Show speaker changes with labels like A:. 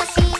A: así.